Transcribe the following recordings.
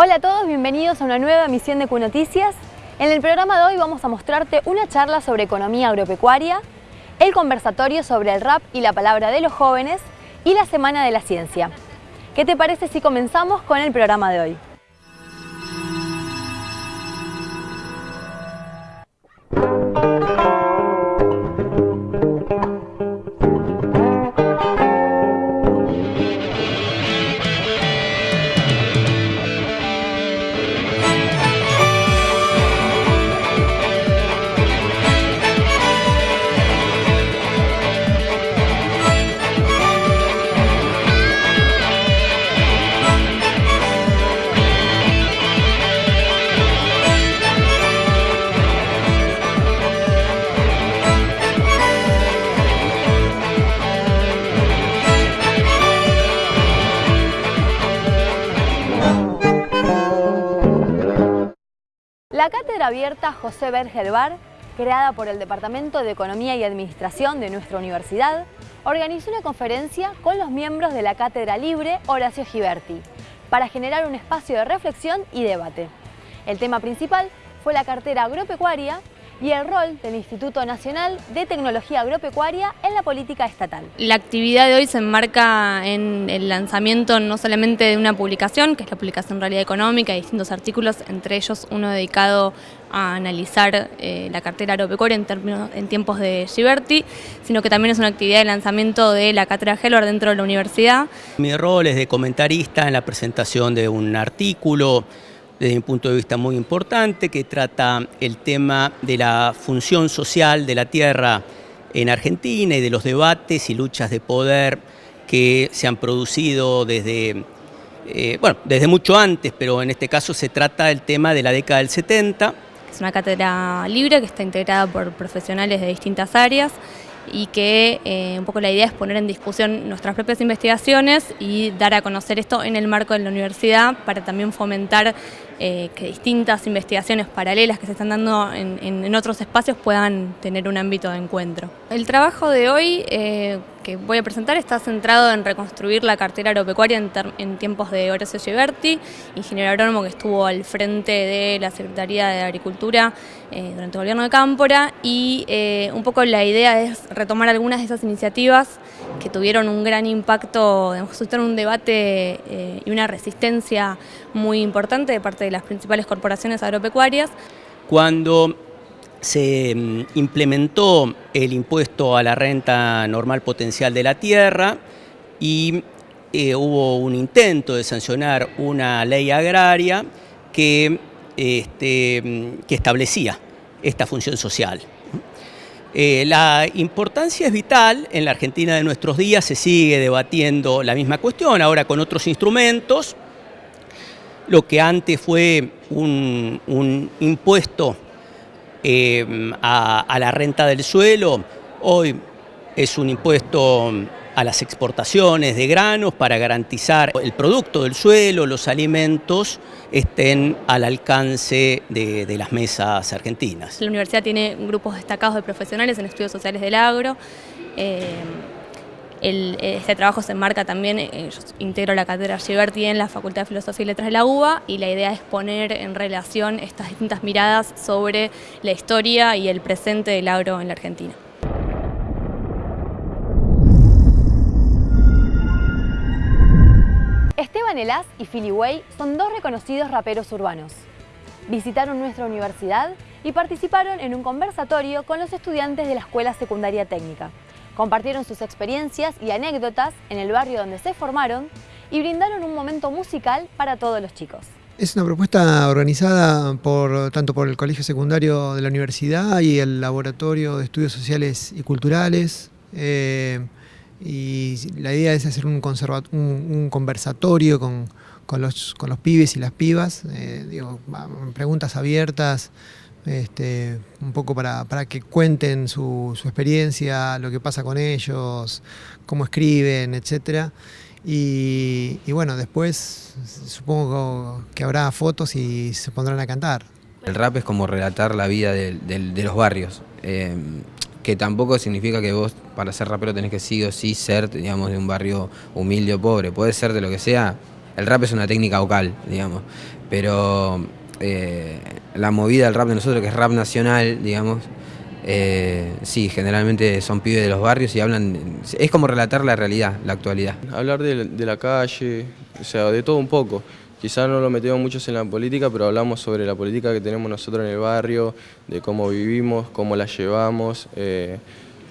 Hola a todos, bienvenidos a una nueva emisión de Q Noticias. En el programa de hoy vamos a mostrarte una charla sobre economía agropecuaria, el conversatorio sobre el rap y la palabra de los jóvenes y la Semana de la Ciencia. ¿Qué te parece si comenzamos con el programa de hoy? Cátedra abierta José Bergelbar, creada por el Departamento de Economía y Administración de nuestra universidad, organizó una conferencia con los miembros de la Cátedra Libre Horacio Giberti para generar un espacio de reflexión y debate. El tema principal fue la cartera agropecuaria y el rol del Instituto Nacional de Tecnología Agropecuaria en la política estatal. La actividad de hoy se enmarca en el lanzamiento no solamente de una publicación, que es la publicación Realidad Económica, de distintos artículos, entre ellos uno dedicado a analizar eh, la cartera agropecuaria en, términos, en tiempos de Giberti, sino que también es una actividad de lanzamiento de la cátedra Helvar dentro de la universidad. Mi rol es de comentarista en la presentación de un artículo desde mi punto de vista muy importante, que trata el tema de la función social de la tierra en Argentina y de los debates y luchas de poder que se han producido desde, eh, bueno, desde mucho antes, pero en este caso se trata del tema de la década del 70. Es una cátedra libre que está integrada por profesionales de distintas áreas y que eh, un poco la idea es poner en discusión nuestras propias investigaciones y dar a conocer esto en el marco de la universidad para también fomentar eh, que distintas investigaciones paralelas que se están dando en, otros espacios puedan tener un ámbito de encuentro. El trabajo de hoy eh, que voy a presentar está centrado en reconstruir la cartera agropecuaria en, tiempos de Horacio Giberti, ingeniero agrónomo que estuvo al frente de la Secretaría de Agricultura eh, durante el gobierno de Cámpora y un poco la idea es retomar algunas de esas iniciativas que tuvieron un gran impacto, suscitaron un debate y una resistencia muy importante de parte de las principales corporaciones agropecuarias. Cuando se mm, implementó el impuesto a la renta normal potencial de la tierra y eh, hubo un intento de sancionar una ley agraria que, este, mm, que establecía esta función social. Eh, la importancia es vital, en la Argentina de nuestros días se sigue debatiendo la misma cuestión, ahora con otros instrumentos, lo que antes fue un, impuesto eh, a, la renta del suelo, hoy es un impuesto a las exportaciones de granos para garantizar el producto del suelo, los alimentos estén al alcance de, las mesas argentinas. La universidad tiene grupos destacados de profesionales en estudios sociales del agro. Eh, este trabajo se enmarca también, eh, yo integro la cátedra Giberti en la Facultad de Filosofía y Letras de la UBA y la idea es poner en relación estas distintas miradas sobre la historia y el presente del agro en la Argentina. Esteban Elaz y Philly Way son dos reconocidos raperos urbanos. Visitaron nuestra universidad y participaron en un conversatorio con los estudiantes de la Escuela Secundaria Técnica. Compartieron sus experiencias y anécdotas en el barrio donde se formaron y brindaron un momento musical para todos los chicos. Es una propuesta organizada por, tanto por el Colegio Secundario de la Universidad y el Laboratorio de Estudios Sociales y Culturales. Eh, y la idea es hacer un, un, conversatorio con, los, pibes y las pibas, eh, preguntas abiertas, este, un poco para, que cuenten su, experiencia, lo que pasa con ellos, cómo escriben, etc. Y, bueno, después supongo que habrá fotos y se pondrán a cantar. El rap es como relatar la vida de, los barrios, eh, que tampoco significa que vos para ser rapero tenés que sí o sí ser digamos, de un barrio humilde o pobre, puede ser de lo que sea, el rap es una técnica vocal, digamos, pero eh, la movida del rap de nosotros, que es rap nacional, digamos, eh, sí, generalmente son pibes de los barrios y hablan, es como relatar la realidad, la actualidad. Hablar de, la calle, o sea, de todo un poco. Quizás no lo metemos muchos en la política, pero hablamos sobre la política que tenemos nosotros en el barrio, de cómo vivimos, cómo la llevamos, eh,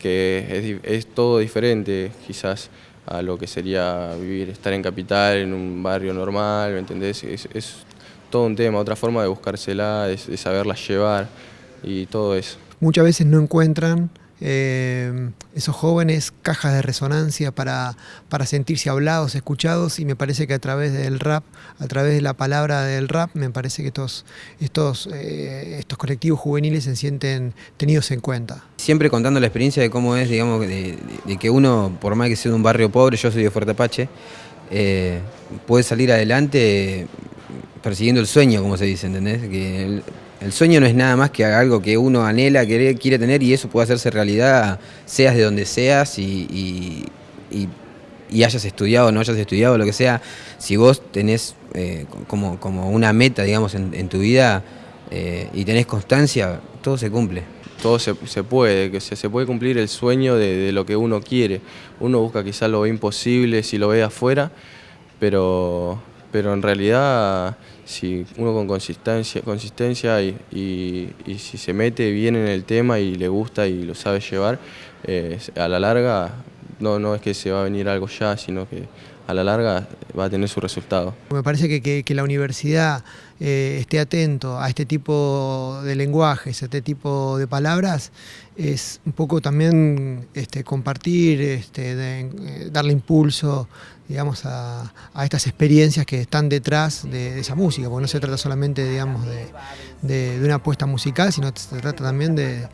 que es, todo diferente quizás a lo que sería vivir, estar en capital, en un barrio normal, ¿me entendés? Es, todo un tema, otra forma de buscársela, de saberla llevar y todo eso muchas veces no encuentran eh, esos jóvenes cajas de resonancia para, para, sentirse hablados, escuchados y me parece que a través del rap, a través de la palabra del rap, me parece que estos, estos, eh, estos colectivos juveniles se sienten tenidos en cuenta. Siempre contando la experiencia de cómo es, digamos, de, que uno, por más que sea de un barrio pobre, yo soy de Fuerte Apache, eh, puede salir adelante persiguiendo el sueño, como se dice, ¿entendés? Que el sueño no es nada más que algo que uno anhela, quiere, quiere tener y eso puede hacerse realidad, seas de donde seas y, hayas estudiado o no hayas estudiado, lo que sea. Si vos tenés eh, como, como, una meta, digamos, en, tu vida eh, y tenés constancia, todo se cumple. Todo se, puede, que se, puede cumplir el sueño de, de, lo que uno quiere. Uno busca quizás lo imposible si lo ve afuera, pero, pero en realidad si uno con consistencia, consistencia y, si se mete bien en el tema y le gusta y lo sabe llevar, eh, a la larga no, no es que se va a venir algo ya, sino que a la larga va a tener su resultado. Me parece que, que, la universidad eh, esté atento a este tipo de lenguajes, a este tipo de palabras, es un poco también este, compartir, este, eh, darle impulso digamos, a, estas experiencias que están detrás de, esa música, porque no se trata solamente digamos, de, una apuesta musical, sino se trata también de,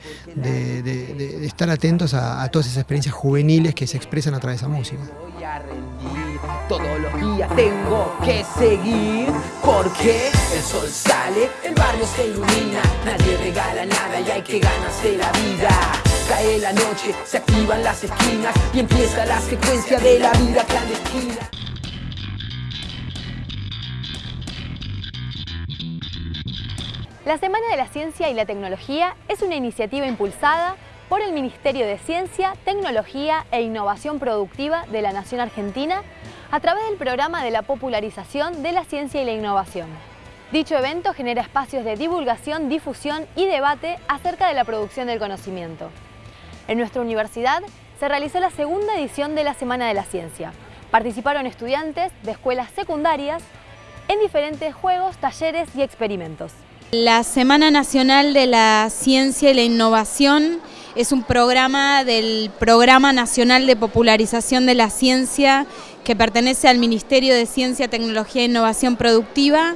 estar atentos a, todas esas experiencias juveniles que se expresan a través de esa música. Todos los días tengo que seguir porque el sol sale, el barrio se ilumina, nadie regala nada y hay que ganarse la vida. Cae la noche, se activan las esquinas y empieza la secuencia de la vida clandestina. La Semana de la Ciencia y la Tecnología es una iniciativa impulsada por el Ministerio de Ciencia, Tecnología e Innovación Productiva de la Nación Argentina a través del programa de la popularización de la ciencia y la innovación. Dicho evento genera espacios de divulgación, difusión y debate acerca de la producción del conocimiento. En nuestra universidad se realizó la segunda edición de la Semana de la Ciencia. Participaron estudiantes de escuelas secundarias en diferentes juegos, talleres y experimentos. La Semana Nacional de la Ciencia y la Innovación es un programa del Programa Nacional de Popularización de la Ciencia que pertenece al Ministerio de Ciencia, Tecnología e Innovación Productiva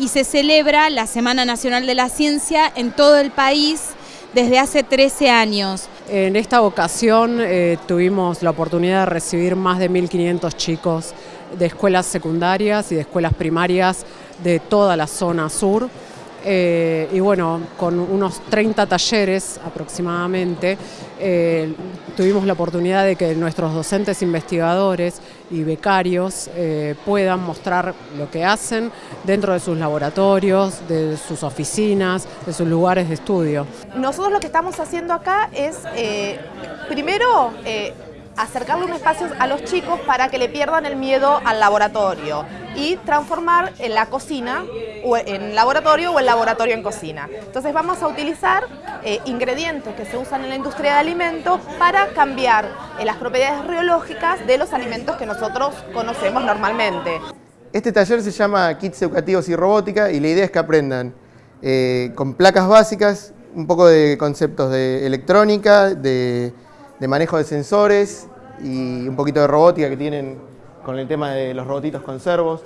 y se celebra la Semana Nacional de la Ciencia en todo el país desde hace 13 años. En esta ocasión eh, tuvimos la oportunidad de recibir más de 1.500 chicos de escuelas secundarias y de escuelas primarias de toda la zona sur. Eh, y bueno, con unos 30 talleres aproximadamente, eh, tuvimos la oportunidad de que nuestros docentes investigadores y becarios eh, puedan mostrar lo que hacen dentro de sus laboratorios, de sus oficinas, de sus lugares de estudio. Nosotros lo que estamos haciendo acá es, primero, acercarle un espacio a los chicos para que le pierdan el miedo al laboratorio y transformar en la cocina o en laboratorio o el laboratorio en cocina. Entonces vamos a utilizar eh, ingredientes que se usan en la industria de alimentos para cambiar eh, las propiedades reológicas de los alimentos que nosotros conocemos normalmente. Este taller se llama Kits Educativos y Robótica y la idea es que aprendan eh, con placas básicas un poco de conceptos de electrónica, de de manejo de sensores y un poquito de robótica que tienen con el tema de los robotitos con servos.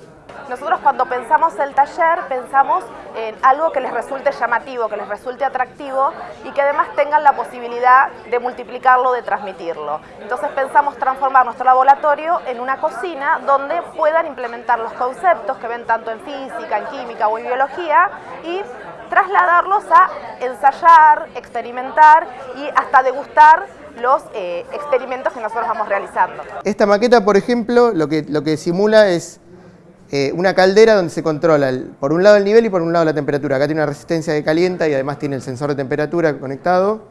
Nosotros cuando pensamos el taller pensamos en algo que les resulte llamativo, que les resulte atractivo y que además tengan la posibilidad de multiplicarlo, de transmitirlo. Entonces pensamos transformar nuestro laboratorio en una cocina donde puedan implementar los conceptos que ven tanto en física, en química o en biología y trasladarlos a ensayar, experimentar y hasta degustar los eh, experimentos que nosotros vamos realizando. Esta maqueta, por ejemplo, lo que, lo que simula es eh, una caldera donde se controla por un lado el nivel y por un lado la temperatura. Acá tiene una resistencia de calienta y además tiene el sensor de temperatura conectado.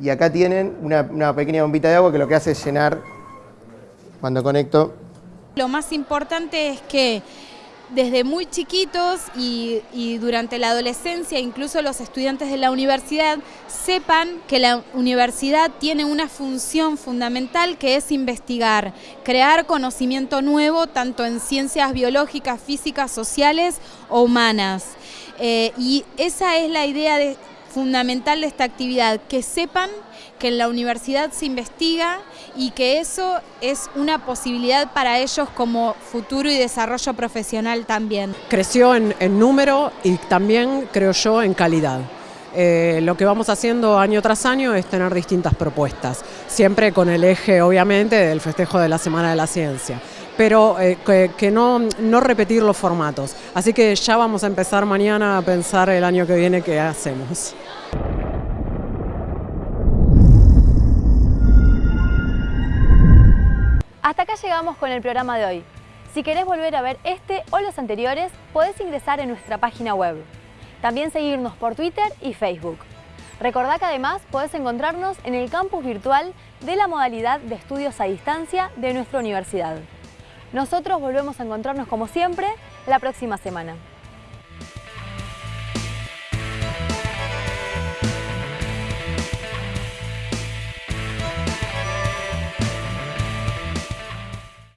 Y acá tienen una, una pequeña bombita de agua que lo que hace es llenar cuando conecto. Lo más importante es que desde muy chiquitos y, durante la adolescencia, incluso los estudiantes de la universidad, sepan que la universidad tiene una función fundamental que es investigar, crear conocimiento nuevo tanto en ciencias biológicas, físicas, sociales o humanas. Eh, y esa es la idea de, fundamental de esta actividad, que sepan que en la universidad se investiga y que eso es una posibilidad para ellos como futuro y desarrollo profesional también. Creció en, número y también, creo yo, en calidad. Eh, lo que vamos haciendo año tras año es tener distintas propuestas, siempre con el eje, obviamente, del festejo de la Semana de la Ciencia pero eh, que, no, no, repetir los formatos. Así que ya vamos a empezar mañana a pensar el año que viene qué hacemos. Acá llegamos con el programa de hoy. Si querés volver a ver este o los anteriores, podés ingresar en nuestra página web. También seguirnos por Twitter y Facebook. Recordá que además podés encontrarnos en el campus virtual de la modalidad de estudios a distancia de nuestra universidad. Nosotros volvemos a encontrarnos como siempre la próxima semana.